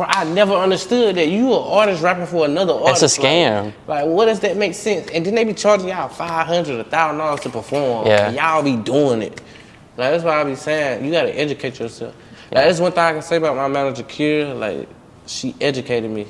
bro, I never understood that you an artist rapping for another artist. It's a scam. Like, like, what does that make sense? And then they be charging y'all five hundred, a thousand dollars to perform. Yeah. Y'all be doing it. Like that's why I be saying you gotta educate yourself. Like that's one thing I can say about my manager, Kira. Like she educated me